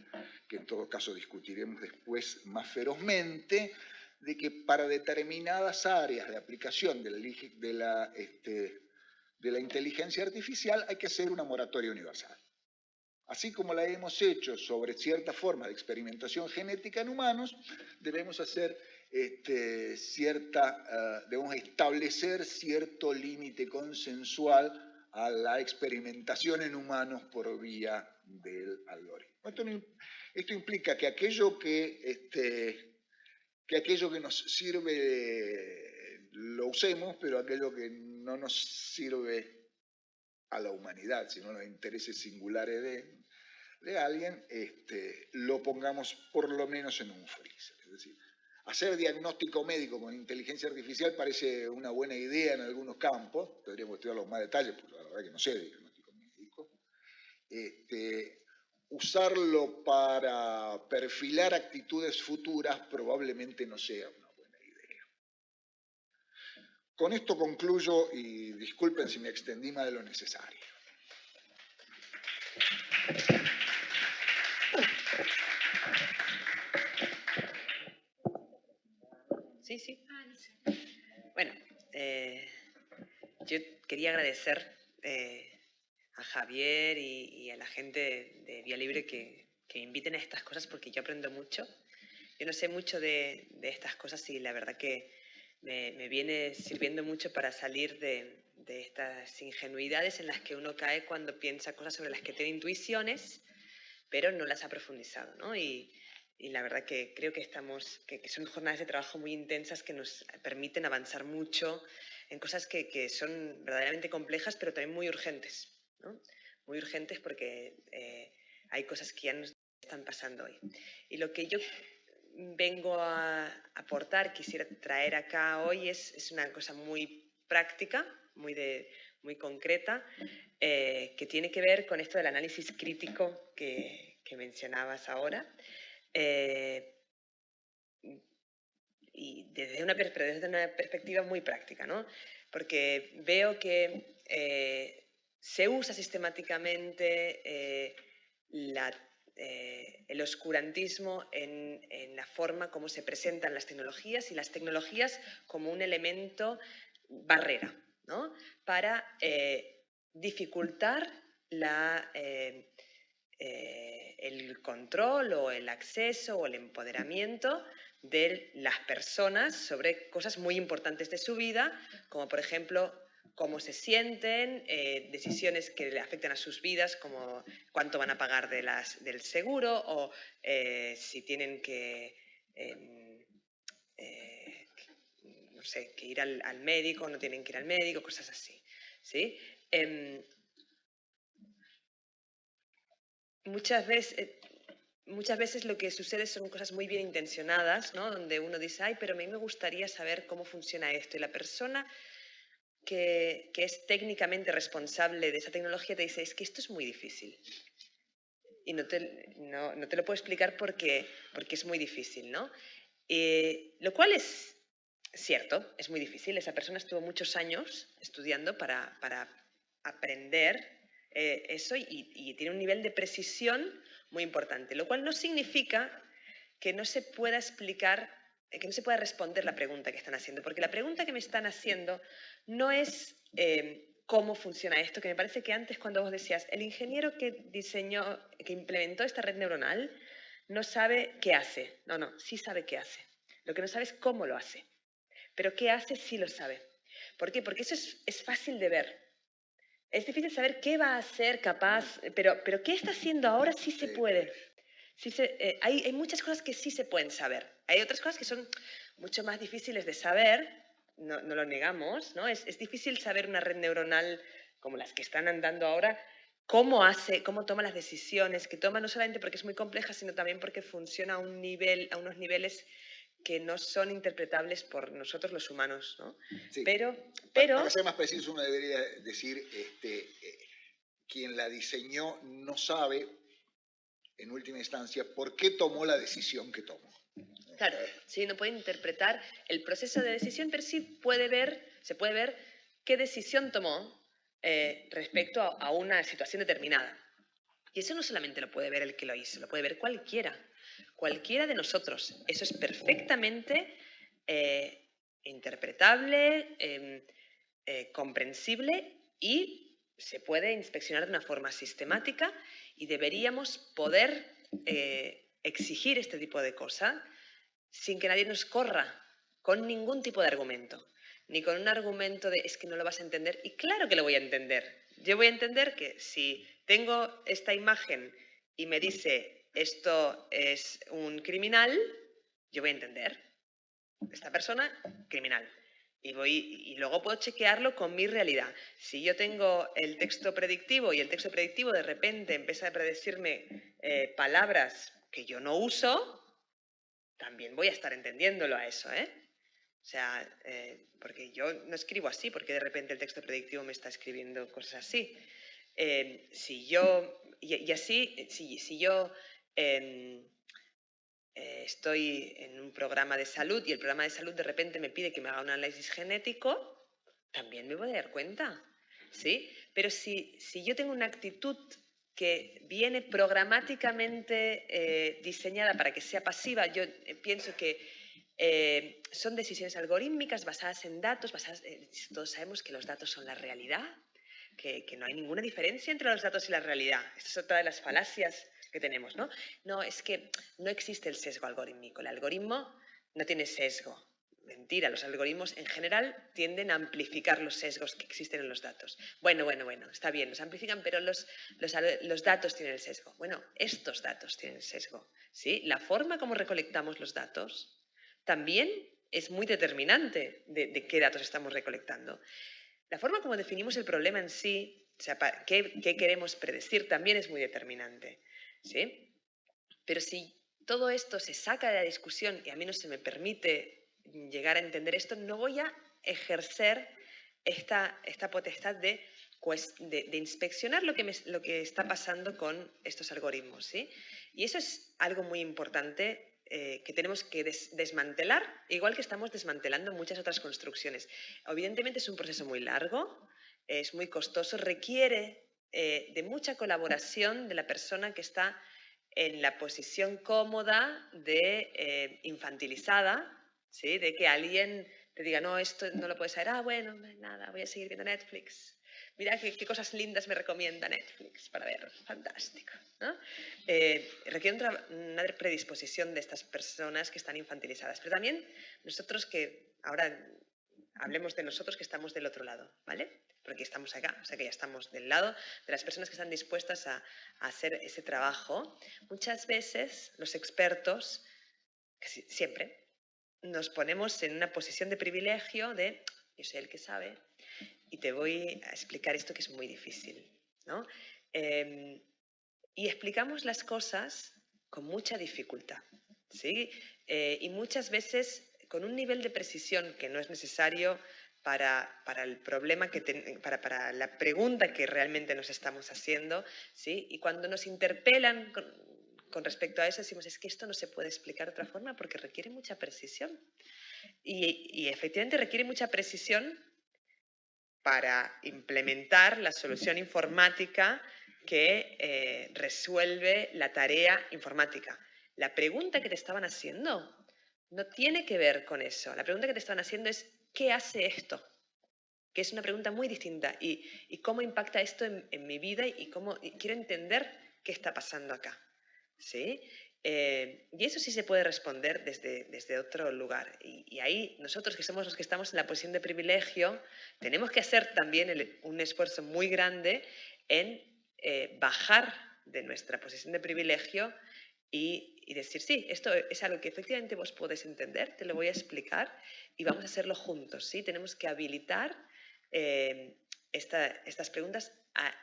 que en todo caso discutiremos después más ferozmente, de que para determinadas áreas de aplicación de la, este, de la inteligencia artificial hay que hacer una moratoria universal. Así como la hemos hecho sobre cierta forma de experimentación genética en humanos, debemos hacer este, cierta, ah, debemos establecer cierto límite consensual a la experimentación en humanos por vía del algoritmo. Esto, implica que aquello que, este, que aquello que nos sirve lo usemos, pero aquello que no nos sirve a la humanidad, sino a los intereses singulares de, de alguien, este, lo pongamos por lo menos en un freezer. Es decir, Hacer diagnóstico médico con inteligencia artificial parece una buena idea en algunos campos, tendríamos que estudiarlo más detalles, porque la verdad que no sé diagnóstico médico. Este, usarlo para perfilar actitudes futuras probablemente no sea una buena idea. Con esto concluyo y disculpen si me extendí más de lo necesario. Bueno, eh, yo quería agradecer eh, a Javier y, a la gente de Vía Libre que, me inviten a estas cosas porque yo aprendo mucho. Yo no sé mucho de, estas cosas y la verdad que me, viene sirviendo mucho para salir de, estas ingenuidades en las que uno cae cuando piensa cosas sobre las que tiene intuiciones, pero no las ha profundizado. ¿no? Y la verdad que creo que, estamos, que, son jornadas de trabajo muy intensas que nos permiten avanzar mucho en cosas que, que son verdaderamente complejas, pero también muy urgentes. ¿no? Muy urgentes porque eh, hay cosas que ya nos están pasando hoy. Y lo que yo vengo a aportar, quisiera traer acá hoy, es, es una cosa muy práctica, muy, de, muy concreta, eh, que tiene que ver con esto del análisis crítico que, que mencionabas ahora. Eh, y desde una, desde una perspectiva muy práctica, ¿no? Porque veo que eh, se usa sistemáticamente eh, el oscurantismo en, en, la forma como se presentan las tecnologías y las tecnologías como un elemento barrera, ¿no? Para dificultar la el control o el acceso o el empoderamiento de las personas sobre cosas muy importantes de su vida, como por ejemplo cómo se sienten, eh, decisiones que le afectan a sus vidas, como cuánto van a pagar del seguro o eh, si tienen que, em, eh, no sé, que ir al, al, médico, no tienen que ir al médico, cosas así. ¿sí? Muchas veces, eh, muchas veces lo que sucede son cosas muy bien intencionadas, ¿no? donde uno dice, ay, pero a mí me gustaría saber cómo funciona esto. Y la persona que, es técnicamente responsable de esa tecnología te dice, es que esto es muy difícil. Y no te, no, te lo puedo explicar porque, porque es muy difícil, ¿no? Eh, lo cual es cierto, es muy difícil. Esa persona estuvo muchos años estudiando para, para aprender eh, eso y, tiene un nivel de precisión muy importante, lo cual no significa que no se pueda explicar que no se pueda responder la pregunta que están haciendo, porque la pregunta que me están haciendo no es eh, cómo funciona esto, que me parece que antes cuando vos decías, el ingeniero que diseñó, que implementó esta red neuronal, no sabe qué hace. No, no, sí sabe qué hace. Lo que no sabe es cómo lo hace. Pero qué hace sí lo sabe. ¿Por qué? Porque eso es, fácil de ver. Es difícil saber qué va a ser capaz, pero, pero qué está haciendo ahora sí se puede. Sí eh, hay, hay muchas cosas que sí se pueden saber. Hay otras cosas que son mucho más difíciles de saber, no, no lo negamos, ¿no? Es, es, difícil saber una red neuronal como las que están andando ahora, cómo hace, cómo toma las decisiones que toma, no solamente porque es muy compleja, sino también porque funciona a, un nivel, a unos niveles que no son interpretables por nosotros los humanos, ¿no? Pero, pero... Para ser más preciso, uno debería decir, este, eh, quien la diseñó no sabe, en última instancia, por qué tomó la decisión que tomó. Claro, sí, no puede interpretar el proceso de decisión, pero sí puede ver, se puede ver qué decisión tomó eh, respecto a, una situación determinada. Y eso no solamente lo puede ver el que lo hizo, lo puede ver cualquiera, cualquiera de nosotros. Eso es perfectamente eh, interpretable, em, eh, comprensible y se puede inspeccionar de una forma sistemática y deberíamos poder exigir este tipo de cosas sin que nadie nos corra con ningún tipo de argumento, ni con un argumento de es que no lo vas a entender. Y claro que lo voy a entender. Yo voy a entender que si tengo esta imagen y me dice esto es un criminal, yo voy a entender. Esta persona, criminal. Y, voy, y luego puedo chequearlo con mi realidad. Si yo tengo el texto predictivo y el texto predictivo de repente empieza a predecirme eh, palabras que yo no uso, también voy a estar entendiéndolo a eso, ¿eh? O sea, eh, porque yo no escribo así, porque de repente el texto predictivo me está escribiendo cosas así. Eh, si yo, y, así, si, si yo eh, estoy en un programa de salud y el programa de salud de repente me pide que me haga un análisis genético, también me voy a dar cuenta, ¿sí? Pero si, si yo tengo una actitud que viene programáticamente eh, diseñada para que sea pasiva. Yo eh, pienso que son decisiones algorítmicas basadas en datos, basadas, todos sabemos que los datos son la realidad, que, que, no hay ninguna diferencia entre los datos y la realidad. Esta es otra de las falacias que tenemos, ¿no? No, es que no existe el sesgo algorítmico. El algoritmo no tiene sesgo mentira, los algoritmos en general tienden a amplificar los sesgos que existen en los datos. Bueno, bueno, bueno, está bien, los amplifican, pero los, los, datos tienen el sesgo. Bueno, estos datos tienen el sesgo. ¿sí? La forma como recolectamos los datos también es muy determinante de, qué datos estamos recolectando. La forma como definimos el problema en sí, o sea, qué, qué queremos predecir, también es muy determinante. ¿Sí? Pero si todo esto se saca de la discusión y a mí no se me permite llegar a entender esto, no voy a ejercer esta, esta potestad de, de, inspeccionar lo que, lo que está pasando con estos algoritmos. ¿sí? Y eso es algo muy importante eh, que tenemos que desmantelar, igual que estamos desmantelando muchas otras construcciones. Evidentemente es un proceso muy largo, es muy costoso, requiere eh, de mucha colaboración de la persona que está en la posición cómoda de eh, infantilizada ¿sí? De que alguien te diga, no, esto no lo puedes saber, ah, bueno, nada, voy a seguir viendo Netflix. Mira qué, cosas lindas me recomienda Netflix para ver, fantástico. Eh, requiere una predisposición de estas personas que están infantilizadas, pero también nosotros que, ahora hablemos de nosotros que estamos del otro lado, ¿vale? Porque estamos acá, o sea que ya estamos del lado de las personas que están dispuestas a, hacer ese trabajo. Muchas veces los expertos, siempre, nos ponemos en una posición de privilegio de yo soy el que sabe y te voy a explicar esto que es muy difícil. ¿no? Em, y explicamos las cosas con mucha dificultad. ¿sí? Eh, y muchas veces con un nivel de precisión que no es necesario para, para el problema que para, para, la pregunta que realmente nos estamos haciendo, ¿sí? Y cuando nos interpelan con respecto a eso decimos, es que esto no se puede explicar de otra forma porque requiere mucha precisión. Y, efectivamente requiere mucha precisión para implementar la solución informática que eh, resuelve la tarea informática. La pregunta que te estaban haciendo no tiene que ver con eso. La pregunta que te están haciendo es, ¿qué hace esto? Que es una pregunta muy distinta. ¿Y, cómo impacta esto en, mi vida? Y cómo quiero entender qué está pasando acá. ¿Sí? Eh, y eso sí se puede responder desde, otro lugar. Y, ahí nosotros que somos los que estamos en la posición de privilegio, tenemos que hacer también un esfuerzo muy grande en eh, bajar de nuestra posición de privilegio y, decir, sí, esto es algo que efectivamente vos podés entender, te lo voy a explicar y vamos a hacerlo juntos. ¿sí? Tenemos que habilitar eh, estas preguntas a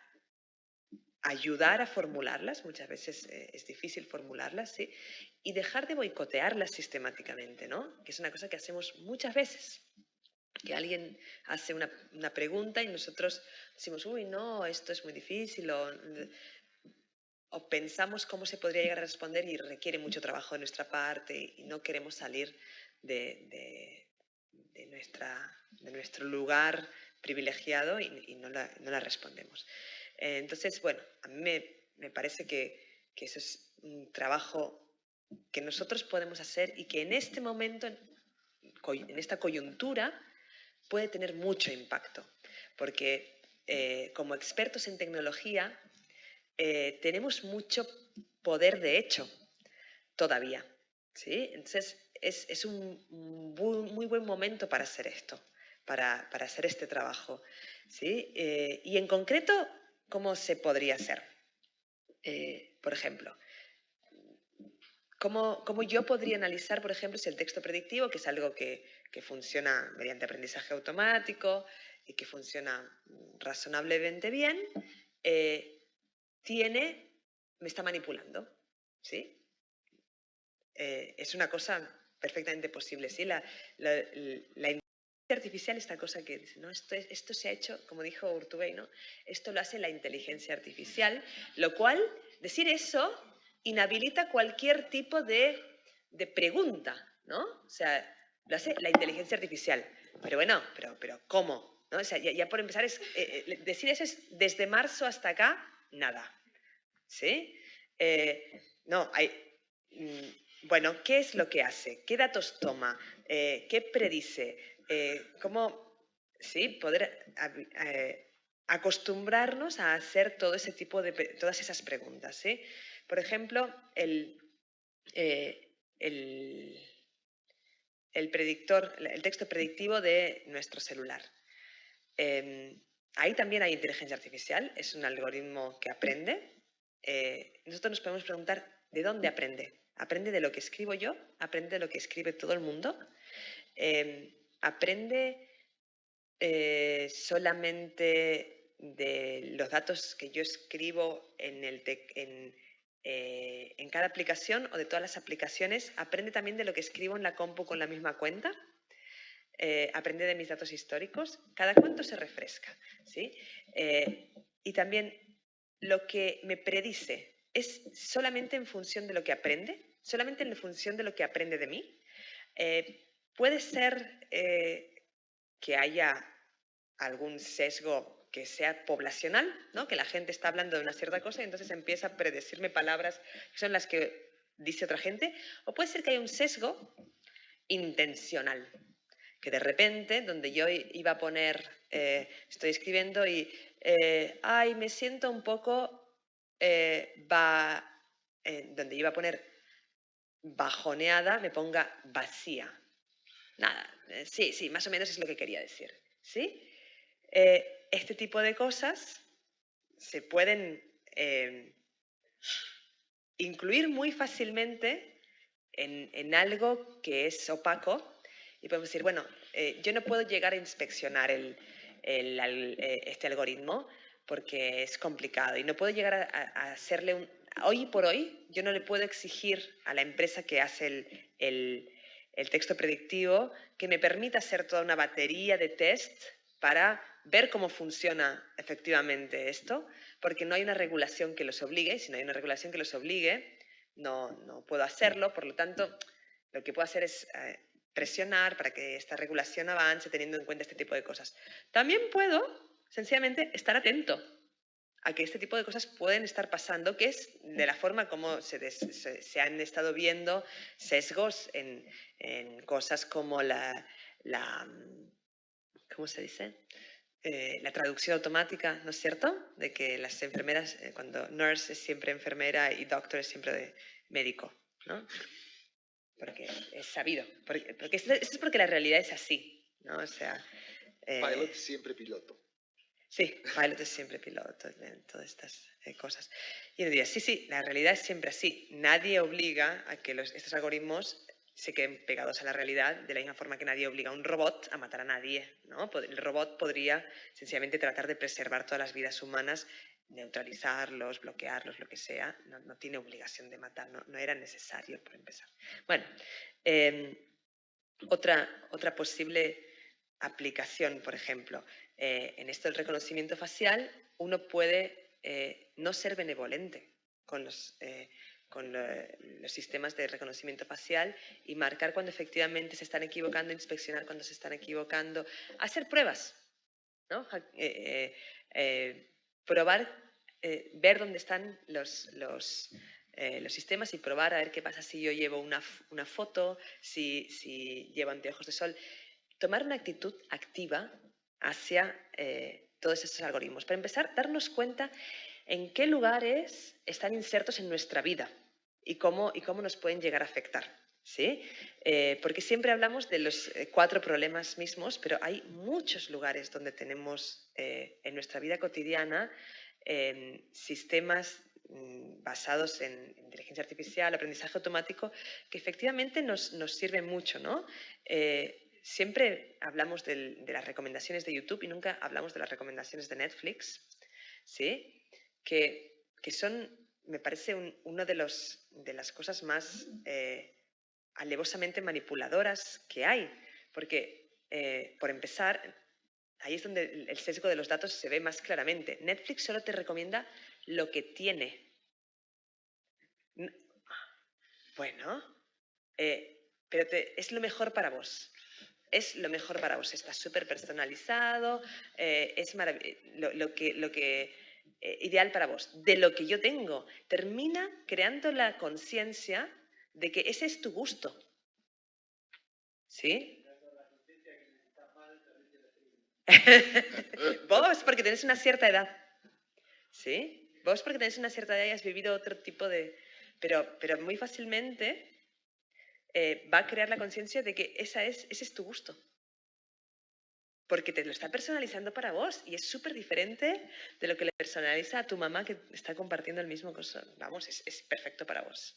ayudar a formularlas, muchas veces eh, es difícil formularlas, ¿sí? y dejar de boicotearlas sistemáticamente, ¿no? que es una cosa que hacemos muchas veces. Que alguien hace una, una pregunta y nosotros decimos, uy, no, esto es muy difícil, o, o pensamos cómo se podría llegar a responder y requiere mucho trabajo de nuestra parte y no queremos salir de, de, nuestra, de nuestro lugar privilegiado y, no, la, no, la, respondemos. Eh, entonces, bueno, a mí me, me parece que, que, eso es un trabajo que nosotros podemos hacer y que en este momento, en esta coyuntura, puede tener mucho impacto, porque eh, como expertos en tecnología eh, tenemos mucho poder de hecho todavía. ¿sí? Entonces, es, un muy, buen momento para hacer esto, para, hacer este trabajo. ¿sí? Eh, y en concreto, ¿cómo se podría hacer? Eh, por ejemplo, ¿cómo, ¿cómo, yo podría analizar, por ejemplo, si el texto predictivo, que es algo que, que funciona mediante aprendizaje automático y que funciona razonablemente bien, tiene, me está manipulando, ¿sí? Eh, es una cosa perfectamente posible, ¿sí? La, inteligencia artificial, esta cosa que dice, ¿no? Esto, esto se ha hecho, como dijo Urtubey, ¿no? Esto lo hace la inteligencia artificial, lo cual, decir eso inhabilita cualquier tipo de, de pregunta, ¿no? O sea, lo hace la inteligencia artificial. Pero bueno, pero, pero ¿cómo? ¿No? O sea, ya, por empezar, es, eh, eh, decir eso es desde marzo hasta acá, nada. ¿Sí? Eh, no, hay, mm, bueno, ¿qué es lo que hace? ¿Qué datos toma? Eh, ¿Qué predice? Eh, ¿Cómo sí, poder acostumbrarnos a hacer todo ese tipo de, todas esas preguntas? ¿sí? Por ejemplo, el, el, el, predictor, el texto predictivo de nuestro celular. Em, ahí también hay inteligencia artificial, es un algoritmo que aprende eh, nosotros nos podemos preguntar, ¿de dónde aprende? ¿Aprende de lo que escribo yo? ¿Aprende de lo que escribe todo el mundo? Em, ¿Aprende eh, solamente de los datos que yo escribo en, eh, en, cada aplicación o de todas las aplicaciones? ¿Aprende también de lo que escribo en la compu con la misma cuenta? ¿Aprende de mis datos históricos? ¿Cada cuánto se refresca? ¿sí? y también lo que me predice es solamente en función de lo que aprende, solamente en función de lo que aprende de mí. Eh, puede ser eh, que haya algún sesgo que sea poblacional, ¿no? que la gente está hablando de una cierta cosa y entonces empieza a predecirme palabras que son las que dice otra gente, o puede ser que haya un sesgo intencional, que de repente, donde yo iba a poner, eh, estoy escribiendo y eh, ay, me siento un poco, eh, va, eh, donde iba a poner bajoneada, me ponga vacía. Nada, sí, sí, más o menos es lo que quería decir. ¿sí? este tipo de cosas se pueden incluir muy fácilmente en, en, algo que es opaco y podemos decir, bueno, yo no puedo llegar a inspeccionar el, eh, este algoritmo porque es complicado y no puedo llegar a, hacerle un... Hoy por hoy yo no le puedo exigir a la empresa que hace el, texto predictivo que me permita hacer toda una batería de test para ver cómo funciona efectivamente esto, porque no hay una regulación que los obligue, y si no hay una regulación que los obligue, no, no puedo hacerlo, por lo tanto, lo que puedo hacer es eh, presionar para que esta regulación avance teniendo en cuenta este tipo de cosas. También puedo, sencillamente, estar atento a que este tipo de cosas pueden estar pasando, que es de la forma como se, se, han estado viendo sesgos en, en cosas como la, la, ¿cómo se dice? Eh, la traducción automática, ¿no es cierto? De que las enfermeras, eh, cuando nurse es siempre enfermera y doctor es siempre médico, ¿no? Porque es sabido. Porque, porque esto, es porque la realidad es así, ¿no? O sea... Eh, pilot siempre piloto. Sí, pilot es siempre piloto, todas estas cosas. Y yo diría, sí, sí, la realidad es siempre así. Nadie obliga a que los, estos algoritmos se queden pegados a la realidad de la misma forma que nadie obliga a un robot a matar a nadie. ¿no? El robot podría sencillamente tratar de preservar todas las vidas humanas, neutralizarlos, bloquearlos, lo que sea. No, tiene obligación de matar, no, era necesario por empezar. Bueno, em, otra, otra posible aplicación, por ejemplo, eh, en esto del reconocimiento facial, uno puede eh, no ser benevolente con los eh, con los sistemas de reconocimiento facial y marcar cuando efectivamente se están equivocando, inspeccionar cuando se están equivocando, hacer pruebas, ¿no? Probar, ver dónde están los, los, los, sistemas y probar a ver qué pasa si yo llevo una, una foto, si, si, llevo anteojos de sol. Tomar una actitud activa hacia todos estos algoritmos. Para empezar, darnos cuenta en qué lugares están insertos en nuestra vida y cómo, y cómo nos pueden llegar a afectar. ¿Sí? Eh, porque siempre hablamos de los eh, cuatro problemas mismos, pero hay muchos lugares donde tenemos eh, en nuestra vida cotidiana em, sistemas mm, basados en inteligencia artificial, aprendizaje automático, que efectivamente nos, nos sirven mucho. ¿no? siempre hablamos de las recomendaciones de YouTube y nunca hablamos de las recomendaciones de Netflix, ¿sí? que, que son, me parece, una de, los, de las cosas más eh, alevosamente manipuladoras que hay. Porque, eh, por empezar, ahí es donde el sesgo de los datos se ve más claramente. Netflix solo te recomienda lo que tiene. Bueno, eh, pero es lo mejor para vos es lo mejor para vos. Está súper personalizado, es lo, que, lo que eh, ideal para vos, de lo que yo tengo. Termina creando la conciencia de que ese es tu gusto. ¿Sí? <laughs> vos porque tenés una cierta edad. ¿Sí? Vos porque tenés una cierta edad y has vivido otro tipo de... Pero, pero muy fácilmente eh, va a crear la conciencia de que esa es, ese es tu gusto porque te lo está personalizando para vos y es súper diferente de lo que le personaliza a tu mamá que está compartiendo el mismo cosa. Vamos, es, perfecto para vos.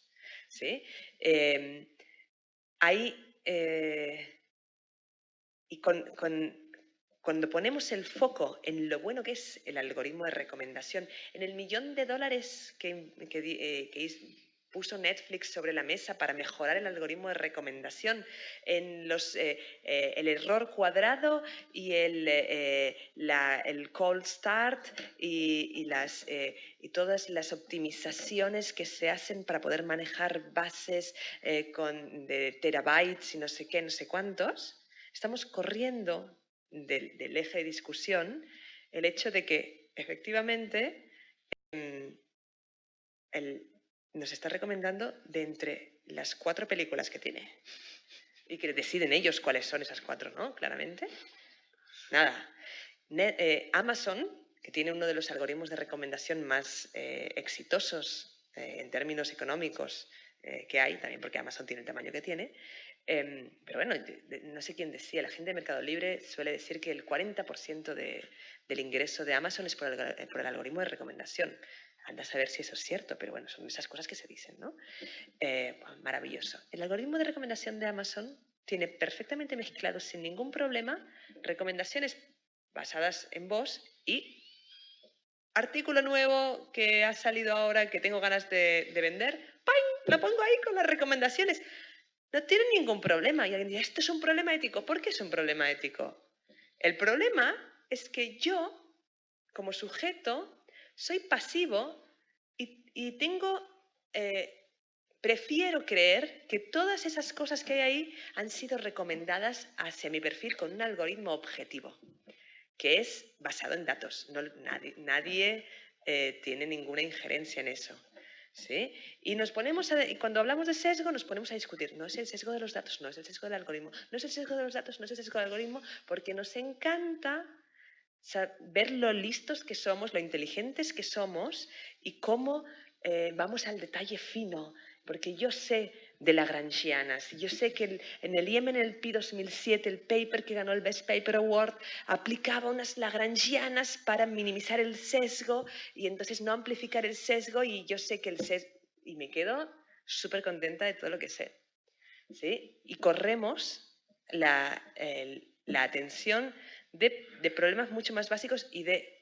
¿Sí? Em, eh, y cuando ponemos el foco en lo bueno que es el algoritmo de recomendación, en el millón de dólares que, que, eh, que puso Netflix sobre la mesa para mejorar el algoritmo de recomendación, en los, eh, eh, el error cuadrado y el, eh, el cold start y, las, y todas las optimizaciones que se hacen para poder manejar bases con, de terabytes y no sé qué, no sé cuántos, estamos corriendo del, eje de discusión el hecho de que efectivamente em, el, nos está recomendando de entre las cuatro películas que tiene. Y que deciden ellos cuáles son esas cuatro, ¿no? Claramente. Nada. Eh, Amazon, que tiene uno de los algoritmos de recomendación más eh, exitosos eh, en términos económicos que hay, también porque Amazon tiene el tamaño que tiene, em, pero bueno, no sé quién decía, la gente de Mercado Libre suele decir que el 40% del ingreso de Amazon es por el algoritmo de recomendación. Anda a saber si eso es cierto, pero bueno, son esas cosas que se dicen, ¿no? Eh, maravilloso. El algoritmo de recomendación de Amazon tiene perfectamente mezclado sin ningún problema recomendaciones basadas en vos y artículo nuevo que ha salido ahora que tengo ganas de, vender, ¡pam! Lo pongo ahí con las recomendaciones. No tiene ningún problema. Y alguien dirá, esto es un problema ético. ¿Por qué es un problema ético? El problema es que yo, como sujeto, soy pasivo y, tengo, eh, prefiero creer que todas esas cosas que hay ahí han sido recomendadas hacia mi perfil con un algoritmo objetivo, que es basado en datos. nadie, eh, tiene ninguna injerencia en eso. ¿sí? Y, nos ponemos y cuando hablamos de sesgo nos ponemos a discutir, no es el sesgo de los datos, no es el sesgo del algoritmo, no es el sesgo de los datos, no es el sesgo del algoritmo, porque nos encanta ver lo listos que somos, lo inteligentes que somos y cómo eh, vamos al detalle fino, porque yo sé de Lagrangianas. Yo sé que el IEM en el PI 2007, el paper que ganó el Best Paper Award, aplicaba unas Lagrangianas para minimizar el sesgo y entonces no amplificar el sesgo y yo sé que el sesgo... Y me quedo súper contenta de todo lo que sé. ¿sí? Y corremos la, la atención de, de problemas mucho más básicos y de